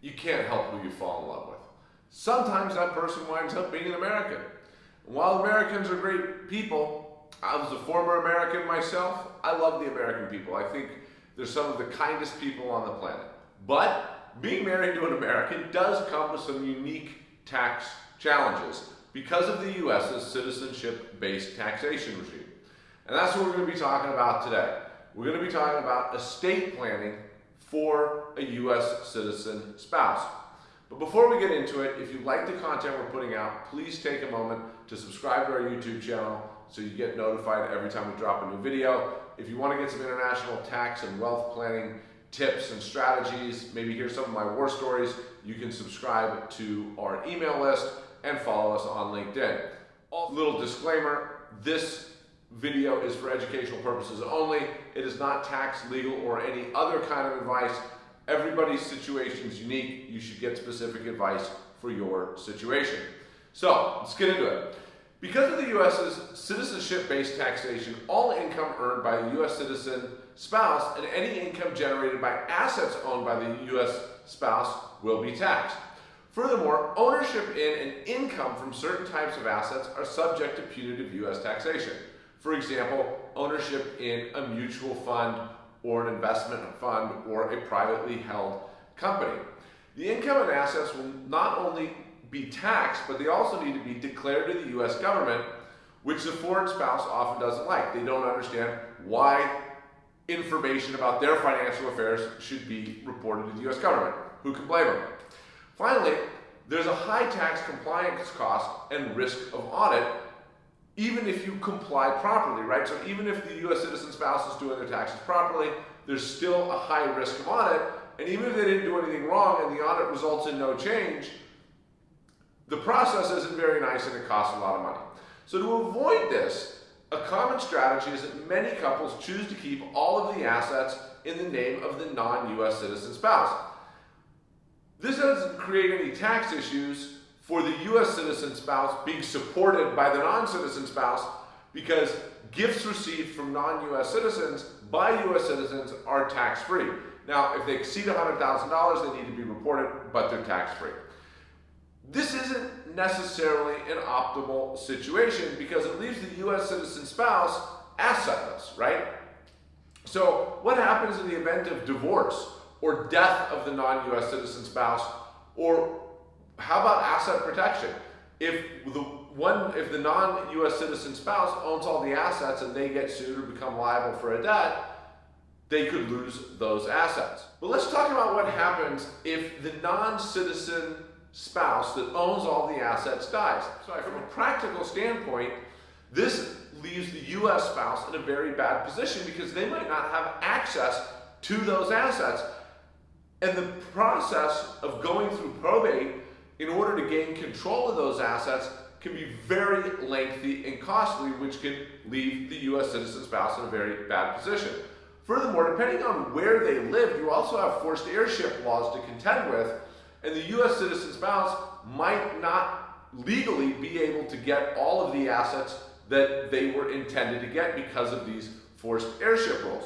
you can't help who you fall in love with. Sometimes that person winds up being an American. And while Americans are great people, I was a former American myself. I love the American people. I think they're some of the kindest people on the planet. But being married to an American does come with some unique tax challenges because of the U.S.'s citizenship-based taxation regime. And that's what we're going to be talking about today. We're going to be talking about estate planning for a U.S. citizen spouse. But before we get into it, if you like the content we're putting out, please take a moment to subscribe to our YouTube channel so you get notified every time we drop a new video. If you want to get some international tax and wealth planning tips and strategies, maybe hear some of my war stories, you can subscribe to our email list and follow us on LinkedIn. A little disclaimer, this video is for educational purposes only. It is not tax, legal, or any other kind of advice. Everybody's situation is unique. You should get specific advice for your situation. So let's get into it. Because of the U.S.'s citizenship-based taxation, all income earned by a U.S. citizen spouse and any income generated by assets owned by the U.S. spouse will be taxed. Furthermore, ownership in and income from certain types of assets are subject to punitive U.S. taxation. For example, ownership in a mutual fund or an investment fund or a privately held company. The income and assets will not only be taxed, but they also need to be declared to the U.S. government, which the foreign spouse often doesn't like. They don't understand why information about their financial affairs should be reported to the U.S. government. Who can blame them? Finally, there's a high tax compliance cost and risk of audit even if you comply properly, right? So even if the U.S. citizen spouse is doing their taxes properly, there's still a high risk of audit. And even if they didn't do anything wrong and the audit results in no change, the process isn't very nice and it costs a lot of money. So to avoid this, a common strategy is that many couples choose to keep all of the assets in the name of the non-U.S. citizen spouse. This doesn't create any tax issues for the U.S. citizen spouse being supported by the non-citizen spouse because gifts received from non-U.S. citizens by U.S. citizens are tax-free. Now, if they exceed $100,000, they need to be reported, but they're tax-free. This isn't necessarily an optimal situation because it leaves the U.S. citizen spouse assetless, right? So what happens in the event of divorce or death of the non-U.S. citizen spouse or how about asset protection? If the one, if the non-U.S. citizen spouse owns all the assets and they get sued or become liable for a debt, they could lose those assets. But let's talk about what happens if the non-citizen spouse that owns all the assets dies. So from a practical standpoint, this leaves the U.S. spouse in a very bad position because they might not have access to those assets. And the process of going through probate in order to gain control of those assets can be very lengthy and costly, which can leave the U.S. citizen spouse in a very bad position. Furthermore, depending on where they live, you also have forced heirship laws to contend with, and the U.S. citizen spouse might not legally be able to get all of the assets that they were intended to get because of these forced heirship rules.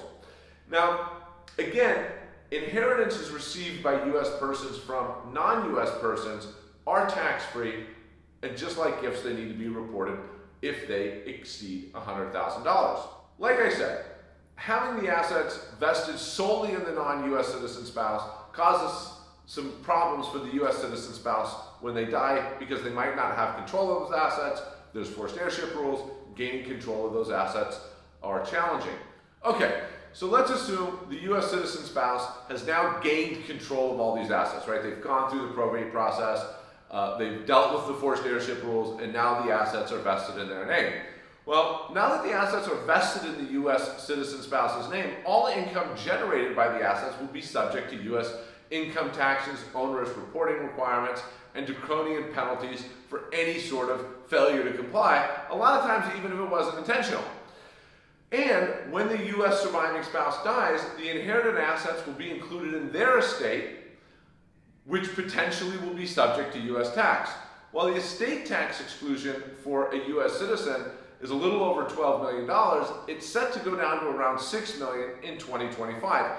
Now, again, inheritances received by U.S. persons from non-U.S. persons are tax-free, and just like gifts, they need to be reported if they exceed $100,000. Like I said, having the assets vested solely in the non-US citizen spouse causes some problems for the US citizen spouse when they die because they might not have control of those assets. There's forced heirship rules. Gaining control of those assets are challenging. Okay, so let's assume the US citizen spouse has now gained control of all these assets, right? They've gone through the probate process. Uh, they've dealt with the forced heirship rules, and now the assets are vested in their name. Well, now that the assets are vested in the U.S. citizen spouse's name, all income generated by the assets will be subject to U.S. income taxes, onerous reporting requirements, and draconian penalties for any sort of failure to comply, a lot of times even if it wasn't intentional. And when the U.S. surviving spouse dies, the inherited assets will be included in their estate which potentially will be subject to U.S. tax. While the estate tax exclusion for a U.S. citizen is a little over $12 million, it's set to go down to around 6 million in 2025.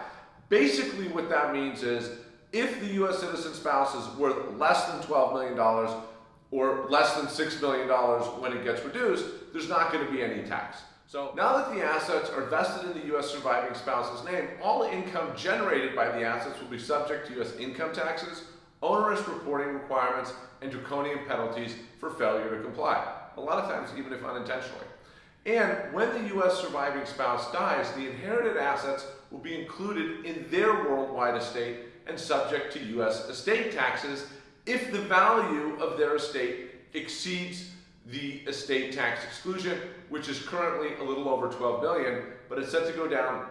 Basically what that means is if the U.S. citizen spouse is worth less than $12 million or less than $6 million when it gets reduced, there's not going to be any tax. So now that the assets are vested in the U.S. surviving spouse's name, all income generated by the assets will be subject to U.S. income taxes, onerous reporting requirements, and draconian penalties for failure to comply, a lot of times even if unintentionally. And when the U.S. surviving spouse dies, the inherited assets will be included in their worldwide estate and subject to U.S. estate taxes if the value of their estate exceeds the estate tax exclusion, which is currently a little over 12 billion, but it's set to go down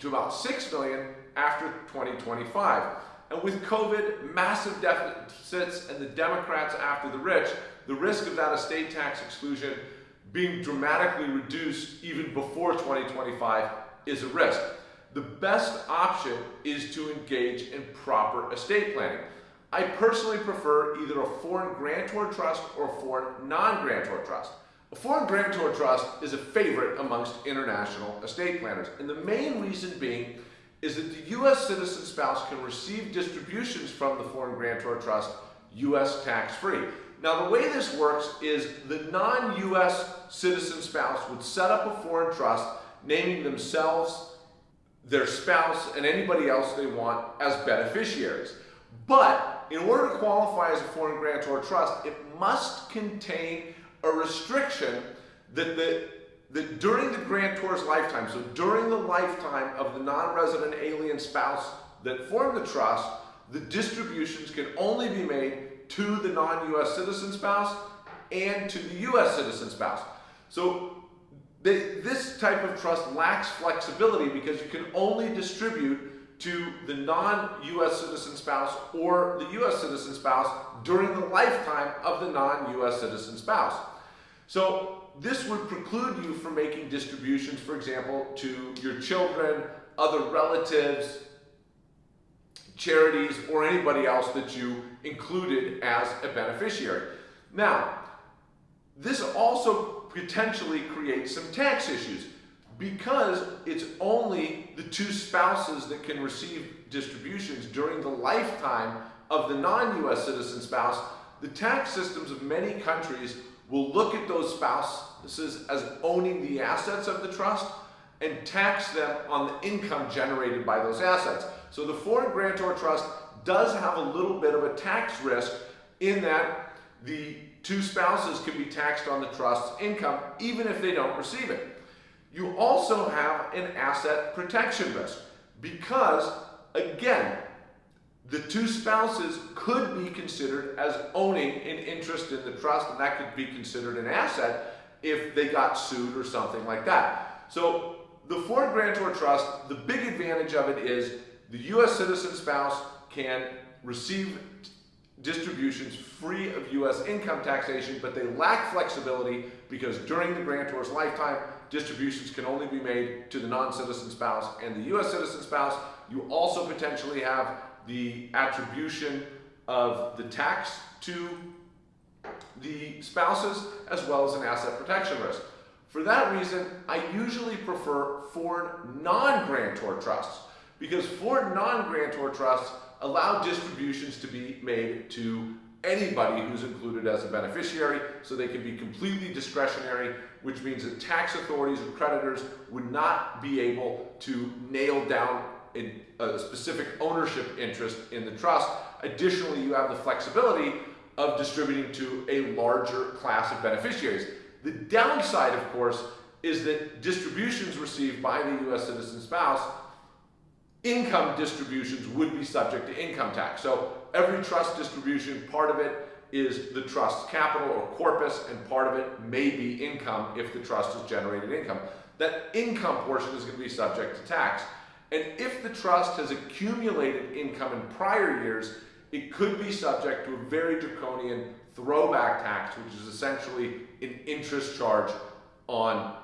to about 6 billion after 2025. And with COVID, massive deficits, and the Democrats after the rich, the risk of that estate tax exclusion being dramatically reduced even before 2025 is a risk. The best option is to engage in proper estate planning. I personally prefer either a foreign grantor trust or a foreign non-grantor trust. A foreign grantor trust is a favorite amongst international estate planners, and the main reason being is that the U.S. citizen spouse can receive distributions from the foreign grantor trust U.S. tax-free. Now the way this works is the non-U.S. citizen spouse would set up a foreign trust naming themselves, their spouse, and anybody else they want as beneficiaries. But in order to qualify as a foreign grantor trust, it must contain a restriction that, the, that during the grantor's lifetime, so during the lifetime of the non-resident alien spouse that formed the trust, the distributions can only be made to the non-US citizen spouse and to the US citizen spouse. So they, this type of trust lacks flexibility because you can only distribute to the non-U.S. citizen spouse or the U.S. citizen spouse during the lifetime of the non-U.S. citizen spouse. So this would preclude you from making distributions, for example, to your children, other relatives, charities, or anybody else that you included as a beneficiary. Now, this also potentially creates some tax issues because it's only the two spouses that can receive distributions during the lifetime of the non-US citizen spouse, the tax systems of many countries will look at those spouses as owning the assets of the trust and tax them on the income generated by those assets. So the foreign grantor trust does have a little bit of a tax risk in that the two spouses can be taxed on the trust's income even if they don't receive it. You also have an asset protection risk because, again, the two spouses could be considered as owning an interest in the trust, and that could be considered an asset if they got sued or something like that. So the foreign grantor trust, the big advantage of it is the U.S. citizen spouse can receive distributions free of U.S. income taxation, but they lack flexibility because during the grantor's lifetime, distributions can only be made to the non-citizen spouse and the U.S. citizen spouse. You also potentially have the attribution of the tax to the spouses as well as an asset protection risk. For that reason, I usually prefer foreign non-grantor trusts because foreign non-grantor trusts allow distributions to be made to anybody who's included as a beneficiary, so they can be completely discretionary, which means that tax authorities or creditors would not be able to nail down a, a specific ownership interest in the trust. Additionally, you have the flexibility of distributing to a larger class of beneficiaries. The downside, of course, is that distributions received by the U.S. citizen spouse income distributions would be subject to income tax. So every trust distribution, part of it is the trust's capital or corpus, and part of it may be income if the trust has generated income. That income portion is going to be subject to tax. And if the trust has accumulated income in prior years, it could be subject to a very draconian throwback tax, which is essentially an interest charge on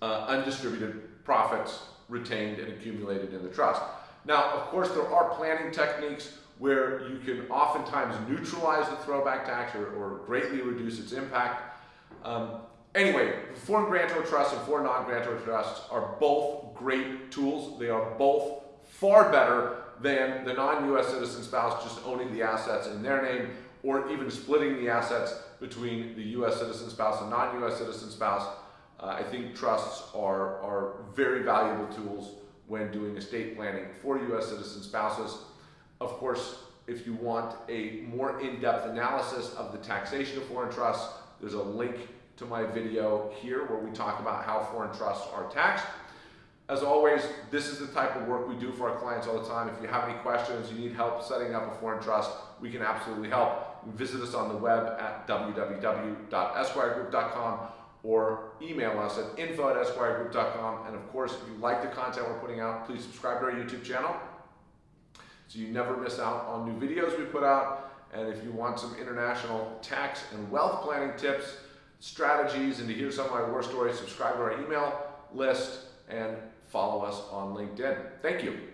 uh, undistributed profits retained and accumulated in the trust. Now, of course, there are planning techniques where you can oftentimes neutralize the throwback tax or, or greatly reduce its impact. Um, anyway, foreign grantor trusts and foreign non-grantor trusts are both great tools. They are both far better than the non-US citizen spouse just owning the assets in their name or even splitting the assets between the US citizen spouse and non-US citizen spouse. Uh, I think trusts are, are very valuable tools when doing estate planning for US citizen spouses. Of course, if you want a more in-depth analysis of the taxation of foreign trusts, there's a link to my video here where we talk about how foreign trusts are taxed. As always, this is the type of work we do for our clients all the time. If you have any questions, you need help setting up a foreign trust, we can absolutely help. Visit us on the web at www.esquiregroup.com or email us at info at esquiregroup.com. And of course, if you like the content we're putting out, please subscribe to our YouTube channel so you never miss out on new videos we put out. And if you want some international tax and wealth planning tips, strategies, and to hear some of my war stories, subscribe to our email list and follow us on LinkedIn. Thank you.